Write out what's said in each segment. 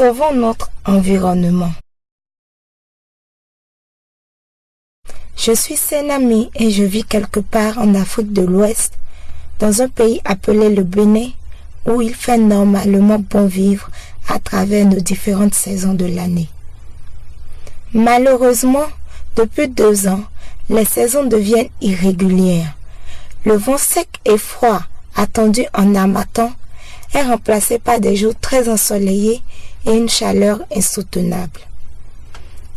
Sauvons notre environnement. Je suis Senami et je vis quelque part en Afrique de l'Ouest, dans un pays appelé le Bénin, où il fait normalement bon vivre à travers nos différentes saisons de l'année. Malheureusement, depuis deux ans, les saisons deviennent irrégulières. Le vent sec et froid attendu en amatant est remplacé par des jours très ensoleillés et une chaleur insoutenable.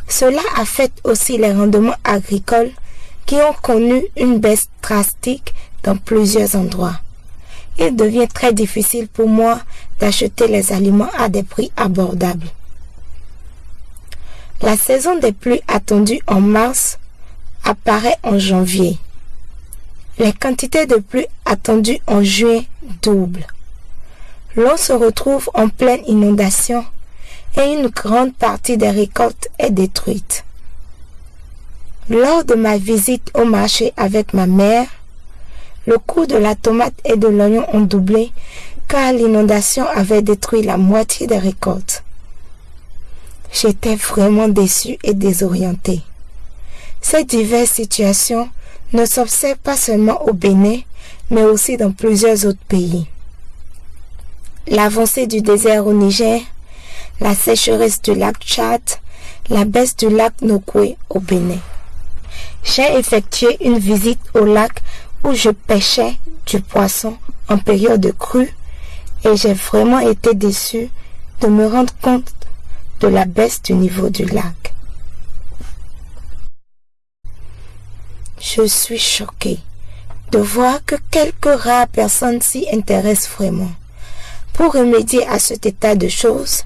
Cela affecte aussi les rendements agricoles qui ont connu une baisse drastique dans plusieurs endroits. Il devient très difficile pour moi d'acheter les aliments à des prix abordables. La saison des pluies attendue en mars apparaît en janvier. Les quantités de pluie attendues en juin doublent. L'on se retrouve en pleine inondation et une grande partie des récoltes est détruite. Lors de ma visite au marché avec ma mère, le coût de la tomate et de l'oignon ont doublé car l'inondation avait détruit la moitié des récoltes. J'étais vraiment déçue et désorientée. Ces diverses situations ne s'observent pas seulement au Bénin, mais aussi dans plusieurs autres pays. L'avancée du désert au Niger, la sécheresse du lac Tchad, la baisse du lac Nokwe au Bénin. J'ai effectué une visite au lac où je pêchais du poisson en période de crue et j'ai vraiment été déçu de me rendre compte de la baisse du niveau du lac. Je suis choqué de voir que quelques rares personnes s'y intéressent vraiment. Pour remédier à cet état de choses,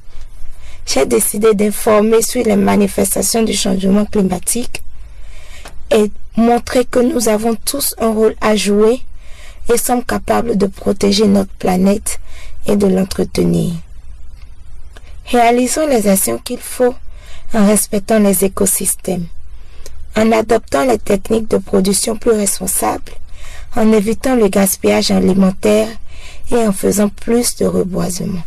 j'ai décidé d'informer sur les manifestations du changement climatique et montrer que nous avons tous un rôle à jouer et sommes capables de protéger notre planète et de l'entretenir. Réalisons les actions qu'il faut en respectant les écosystèmes, en adoptant les techniques de production plus responsables, en évitant le gaspillage alimentaire et en faisant plus de reboisement.